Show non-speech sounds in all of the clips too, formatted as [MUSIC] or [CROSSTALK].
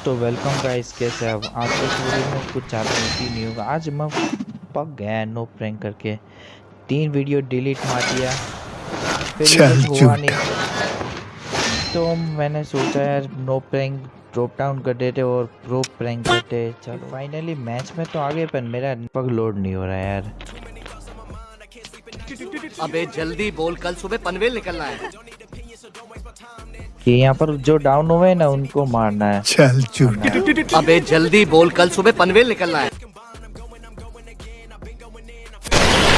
दोस्तों welcome guys कैसे आप? आज के वीडियो में कुछ ज़्यादा होती नहीं होगा। आज मैं पक गया नो प्रैंक करके। तीन वीडियो डिलीट मार दिया। फिर कुछ हुआ नहीं। तो मैंने सोचा यार नो प्रैंक ड्रॉप डाउन कर देते और प्रो प्रैंक करते। चलो फाइनली मैच में तो आ गए पर मेरा पग लोड नहीं हो रहा यार। अबे जल्दी बोल कल सुबह पनवेल निकलना है। कि यहाँ पर जो डाउन हुए ना उनको मारना है। चल अबे जल्दी बोल कल सुबह पनवेल निकलना है।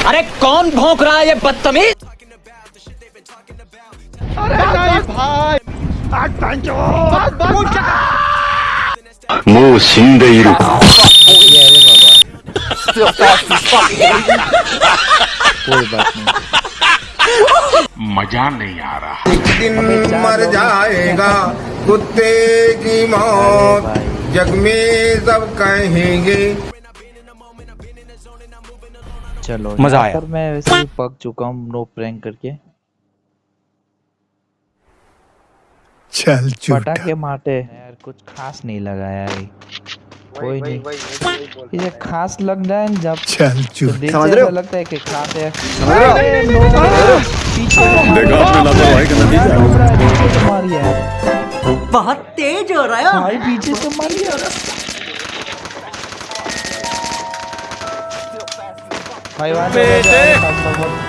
अरे कौन भोंक रहा है ये बदतमीज? अरे नहीं भाई। मुँह कोई बात नहीं। मज़ा नहीं आ रहा। एक दिन मर जाएगा कुत्ते की मौत। जग में सब कहेंगे। चलो मज़ा आया। पर मैं वैसे ही पक चुका हूँ नो प्रैंक करके। चल पटाखे मारते यार कुछ खास नहीं लगा यार कोई नहीं। इसे खास लग रहा है जब चल तो समझ रहे हो? लगता है कि खास है। अरे नो, पीछे पीछे से मारी है बहुत तेज हो रहा है। भाई पीछे से मारी है बेटे।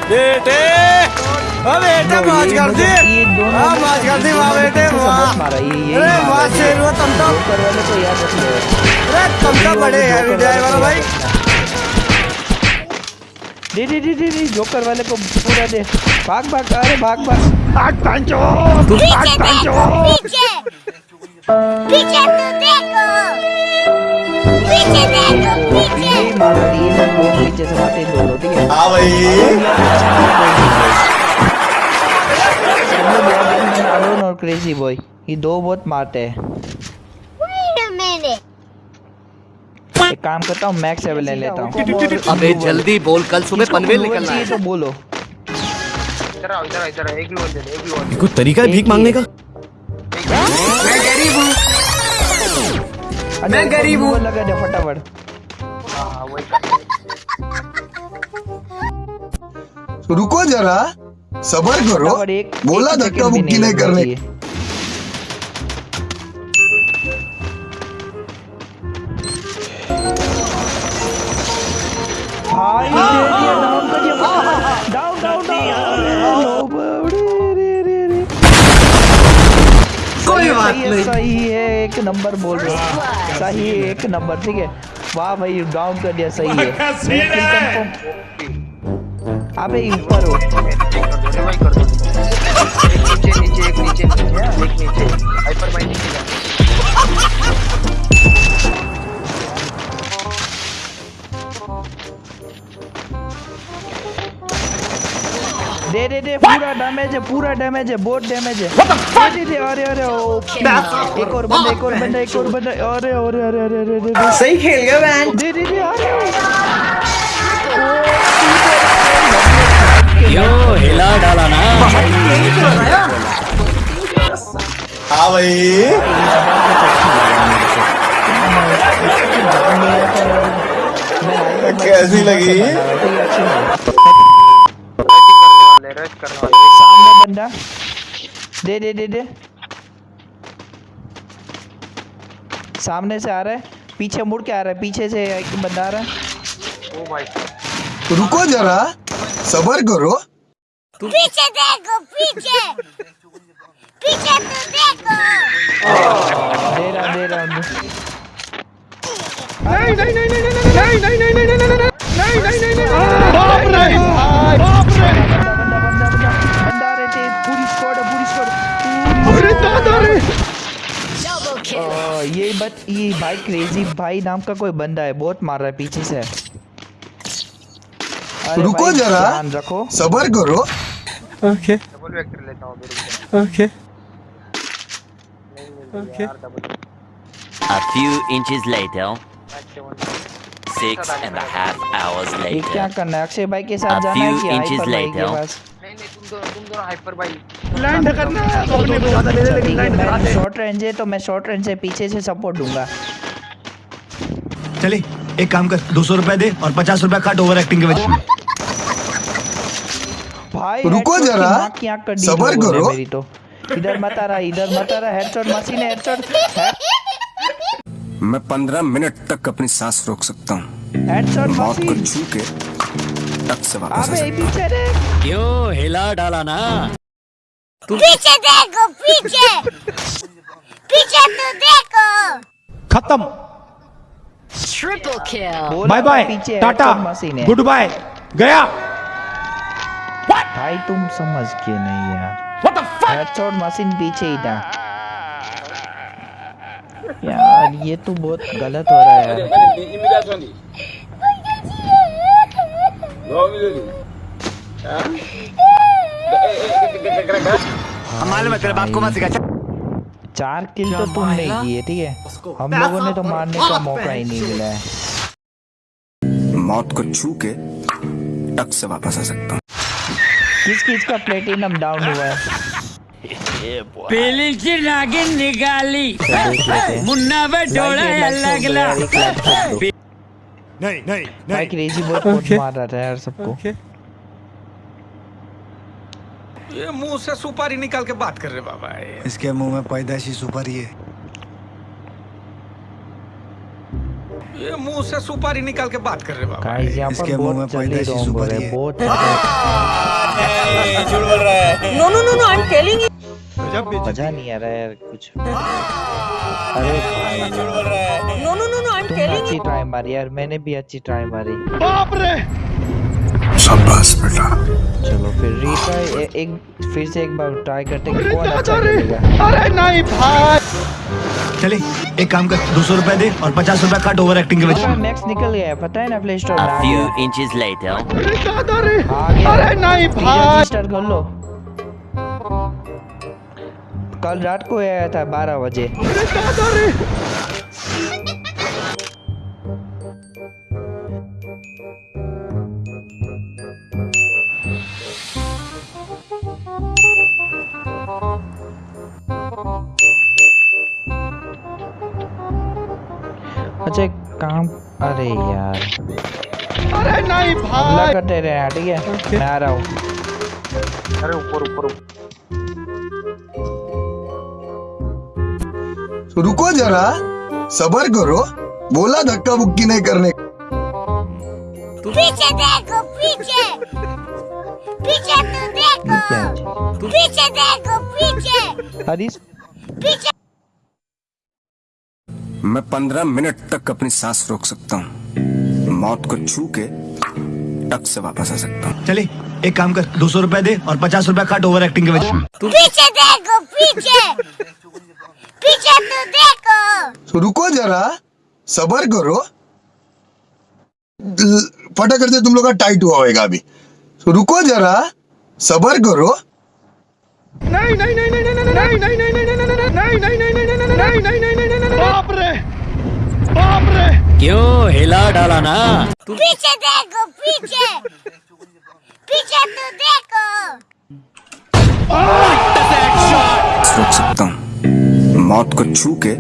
बेटे ओ बेटे मौज कर दी। ये दोनों हाँ, कर दी, वाह बेटे, वाह। अरे वाह शेर हुआ तुम तो को याद रख लो अरे तुम तो बड़े हैं विजय वाला भाई। दे दे दे दे दे जोकर वाले को पूरा दे। भाग भाग अरे भाग भाग। पीछे देखो पीछे पीछे तो देखो। पीछे देखो पीछे वो से ठीक है? हाँ भाई। और क्रेजी बॉय ये दो बहुत मारते हैं wait a minute एक काम करता हूँ मैक्स सेवन ले लेता हूँ। अबे जल्दी बोल कल सुबह पनवेल निकलना है। तो बोलो। कोई तरीका है भीख मांगने का? मैं गरीब हूँ। लगा दे फटाफट। रुको जरा सबर करो। एक बोला धक्का मुक्की नहीं करने। सही है एक नंबर बोल रहे हो। सही है एक नंबर ठीक है। वाह भाई डाउन कर दिया सही है। अबे ऊपर हो। दे दे दे पूरा डैमेज है पूरा डैमेज है बहुत डैमेज है। दे दे दे अरे अरे एक और बंदा एक और बंदा एक और बंदा अरे अरे अरे अरे अरे अरे सही खेल गया मैन दे दे दे अरे यो हिला डाला ना। हाँ भाई। कैसी लगी? सामने बंदा दे दे दे दे सामने से आ रहा है पीछे मुड़ के आ रहा है पीछे से एक बंदा आ रहा है रुको जरा सबर करो पीछे देखो पीछे पीछे तो देखो दे रहा दे रहा बंदा बंदा बंदा बंदा आ रहे थे पूरी स्क्वाड है पूरी ये बट ये भाई क्रेजी भाई नाम का कोई बंदा है बहुत मार रहा है पीछे से। रुको जरा। रखो। सबर करो। Okay okay okay A few inches later, six and a half hours ये क्या later. करना है? अक्षय भाई के साथ A जाना है few कि inches हाइपर भाई। के later. पास लैंड करना मैं शॉर्ट रेंज है तो मैं शॉर्ट रेंज से पीछे से सपोर्ट दूँगा। चले एक काम कर दो सौ रुपए दे और पचास रुपए काट ओवर एक्टिंग के वजह भाई रुको जरा, सबर करो। मेरी तो। इधर मत आ रहा इधर मत आ रहा हेडशॉट मशीन है हेडशॉट मैं पंद्रह मिनट तक अपनी सांस रोक सकता हूँ। हेडशॉट मौत को मशीन छू के टक से वापस आ अबे पीछे क्यों हिला डाला ना पीछे देखो पीछे पीछे तो देखो खत्म बोला bye bye tata goodbye गया भाई तुम समझ के नहीं यार हेडशॉट मशीन पीछे ही था यार ये तो बहुत गलत हो रहा है यार चार किल तो तुमने किए ठीक है? हम लोगों ने तो मारने का मौका ही नहीं मिला है। मौत को छू के टक से वापस आ सकता हूँ। किस किस का प्लेटिनम डाउन हुआ है? पीली की नागिन निकाली। मुन्ना पे डोला Like नहीं नहीं भाई क्रेजी बहुत पोस्ट मार रहा था यार सबको। ये मुँह से सुपारी निकाल के बात कर रहे बाबा। इसके मुँह में पैदाशी सुपारी है। ये मुँह से सुपारी निकाल के बात कर रहे बाबा गाइस यहाँ पर इसके मुँह में बहुत जल्दी। पैदाइशी रोम हो सुपारी रहे है। बहुत मज़ा नहीं आ रहा है यार कुछ। [LAUGHS] अरे भाई। No no no no I am telling अच्छी ट्राई मारी यार मैंने भी अच्छी ट्राई मारी। बाप रे! शाबाश बेटा। चलो फिर रीट्राई एक फिर से एक बार ट्राई करते हैं कौन अच्छा खेलेगा। चले एक काम कर दो सौ रुपए दे और पचास रुपए काट ओवर एक्टिंग के वजह मैक्स निकल गया पता है ना प्ले स्टोर में? A few inches later. अरे नहीं भाई। रजिस्टर कर लो। कल रात को आया था बारह बजे। अच्छा काम अरे यार। अरे नहीं भाई। करते रहे ठीक है? मैं आ रहा हूँ। रुको जरा सबर करो बोला धक्का बुक्की नहीं करने पीछे देखो पीछे। पीछे तो देखो। पीछे देखो पीछे। हरीश पीछे। मैं पंद्रह मिनट तक अपनी सांस रोक सकता हूँ। मौत को छू के टक से वापस आ सकता हूँ। चले एक काम कर दो सौ रुपए दे और पचास रुपए काट ओवर एक्टिंग के वजह पीछे देखो पीछे। पीछे तो देखो रुको जरा सबर करो फटा करते तुम लोग का टाइट हुआ होएगा अभी तो रुको जरा सबर करो क्यों हिला डाला ना पीछे देखो पीछे पीछे तो देखो रोक सकता हूँ मौत को छू के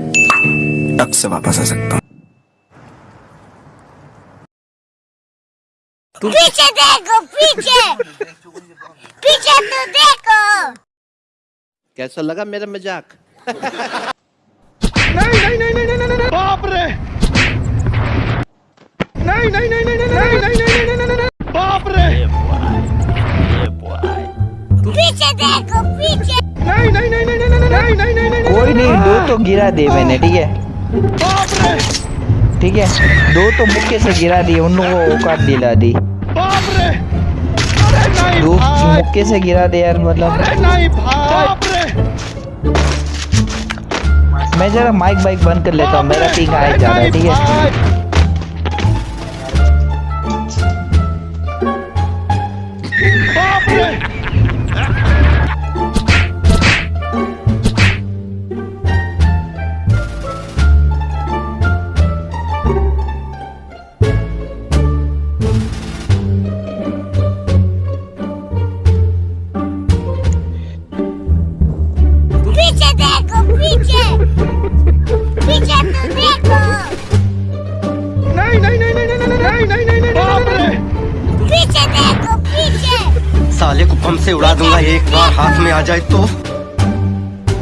टक से वापस आ सकता हूँ पीछे देखो पीछे पीछे तो देखो कैसा लगा मेरा मज़ाक नहीं नहीं पीछे देखो पीछे कोई नहीं नहीं नहीं दो तो गिरा दिए मैंने ठीक है? ठीक है? दो तो मुक्के से गिरा दिए उन लोगों को औकात दिला दी। दो मुक्के से गिरा दे यार मतलब। मैं जरा माइक बाइक बंद कर लेता हूँ मेरा पिंग आए जा रहा है ठीक है? Yeah!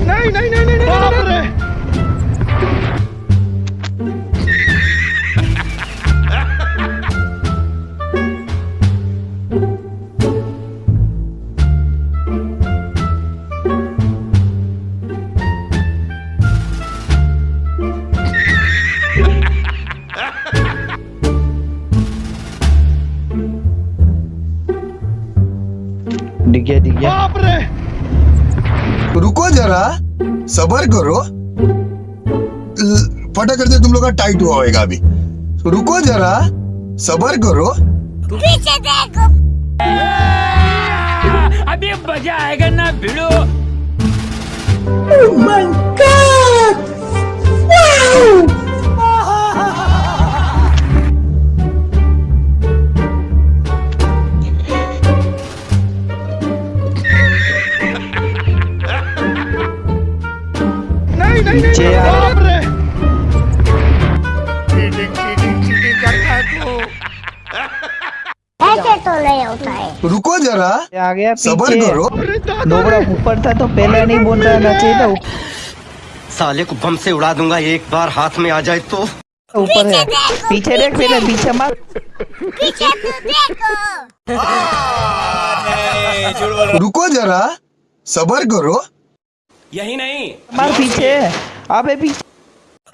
नहीं नहीं नहीं नहीं सबर करो। फटा करते तुम लोग का टाइट हुआ होगा अभी। रुको जरा सबर करो। पीछे देखो। अभी मज़ा आएगा ना भिड़ो। Oh my god! नहीं है तू ऐसे तो नहीं होता है। रुको जरा आ गया सबर पीछे करो दोगड़ा ऊपर था तो पहले नहीं बोल रहा चाहिए था साले को बम से उड़ा दूँगा एक बार हाथ में आ जाए तो। ऊपर है। पीछे देख। पहले पीछे मत पीछे तो देखो। रुको जरा सबर करो। यही नहीं। मार पीछे। अबे पीछे।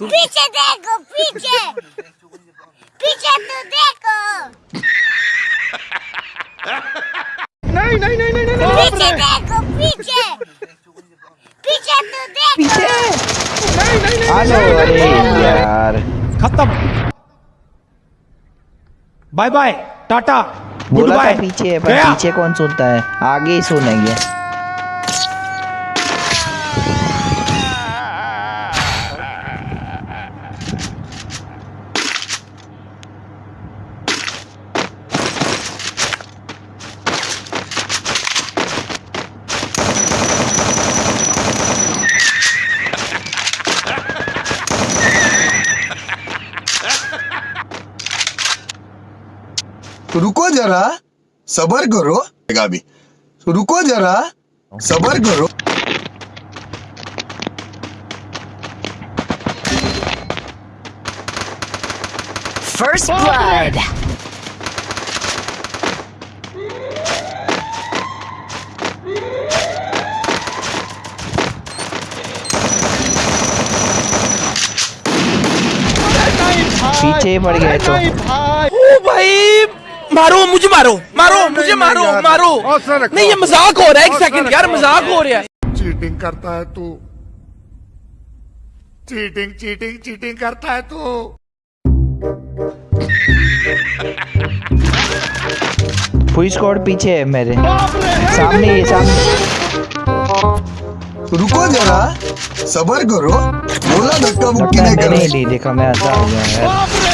पीछे देखो पीछे। पीछे तो देखो। नहीं नहीं नहीं नहीं नहीं पीछे देखो पीछे। पीछे तो देखो। पीछे। नहीं नहीं नहीं हेलो अरे यार। खत्म। Bye bye tata. बोला था पीछे है पर। पीछे कौन सुनता है? आगे ही सुनेंगे रुको जरा सबर करो अभी रुको जरा सबर करो First blood. पीछे पड़ गए तो ओ भाई मारो मुझे मारो मारो मुझे मारो मारो। नहीं ये मज़ाक हो रहा है एक सेकंड यार मज़ाक हो रहा है। चीटिंग करता है तू। चीटिंग चीटिंग चीटिंग करता है तू। फुल स्क्वाड पीछे है मेरे। सामने ये सामने। रुको जरा सबर करो। बोला धक्का मुक्की नहीं है, करना नहीं देखा मैं आता हो गया यार।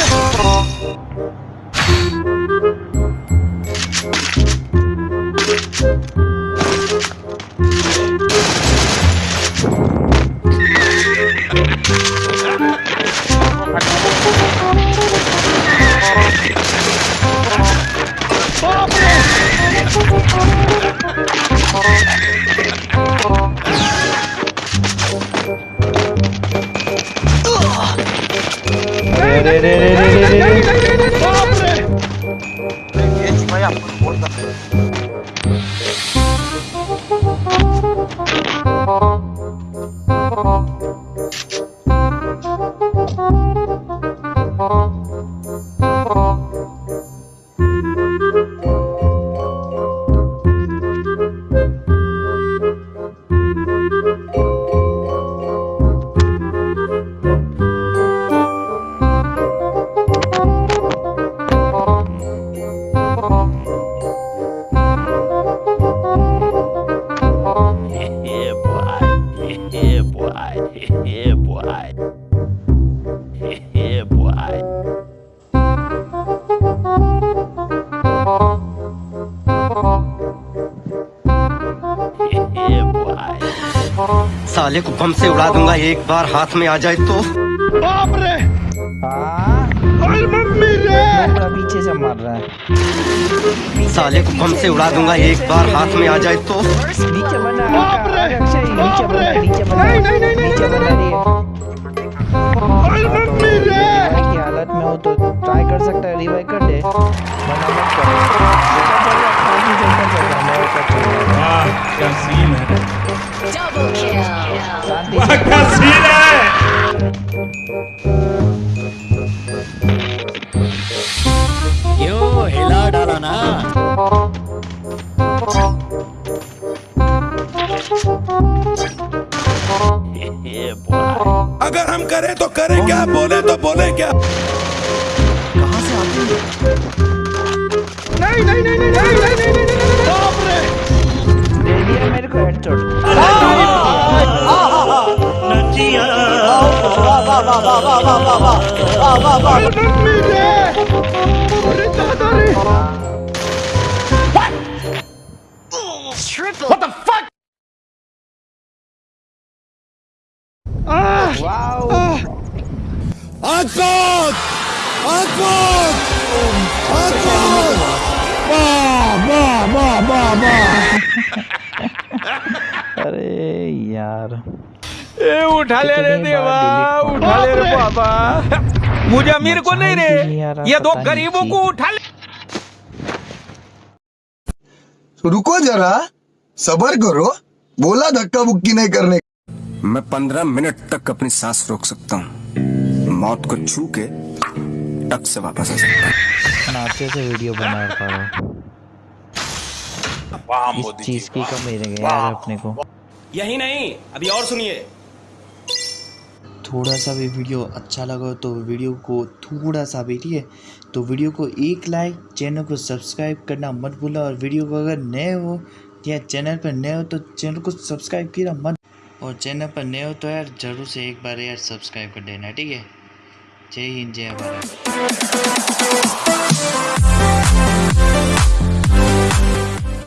अरे रे रे रे रे साले को बम से उड़ा दूँगा एक बार हाथ में आ जाए तो। हाँ? अरे मम्मी रे! पीछे से मार रहा है। साले को बम से उड़ा दूँगा एक बार हाथ में आ जाए तो। नीचे बना। अक्षय नीचे बना नीचे बना। नीचे बना रिवाइव की हालत में हो तो ट्राई कर सकता है रिवाइव कर दे। वरना मत कर। वाह क्या सीन है। से क्या सीन है क्यों हिला डाला ना. अगर हम करें तो करें क्या बोले तो बोले क्या दे दिया मेरे को headshot वाओ आकबोद आकबोद आकबोद वाह वाह वाह वाह वाह अरे यार [LAUGHS] ए उठा ले रे देवा उठा ले रे बाबा। मुझे अमीर को नहीं रे ये दो गरीबों को उठा ले। रुको जरा सबर करो बोला धक्का बुक्की नहीं करने मैं पंद्रह मिनट तक अपनी सांस रोक सकता हूँ। मौत को छू के टक से वापस आ सकता हूँ। नाचे से वीडियो बना पा रहा हूँ। इस चीज़ की कमी रह गई यार अपने को। यही नहीं अभी और सुनिए। थोड़ा सा भी वीडियो अच्छा लगा हो तो वीडियो को थोड़ा सा भी, ठीक है? तो वीडियो को एक लाइक, चैनल को सब्सक्राइब करना मत भूलना और वीडियो को अगर नए हो या चैनल पर नए हो तो चैनल को सब्सक्राइब किया मत। और चैनल पर नए हो तो यार ज़रूर से एक बार यार सब्सक्राइब कर देना, ठीक है? जय हिंद, जय भारत।